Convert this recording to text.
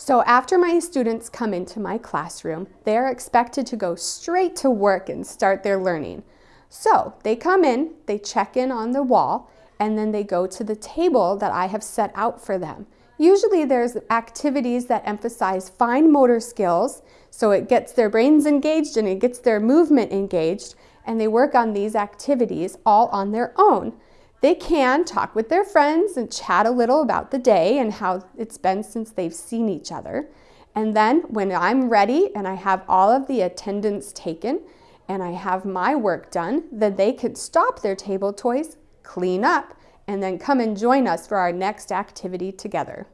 So after my students come into my classroom, they're expected to go straight to work and start their learning. So they come in, they check in on the wall, and then they go to the table that I have set out for them. Usually there's activities that emphasize fine motor skills, so it gets their brains engaged and it gets their movement engaged, and they work on these activities all on their own. They can talk with their friends and chat a little about the day and how it's been since they've seen each other. And then when I'm ready and I have all of the attendance taken and I have my work done, then they could stop their table toys, clean up, and then come and join us for our next activity together.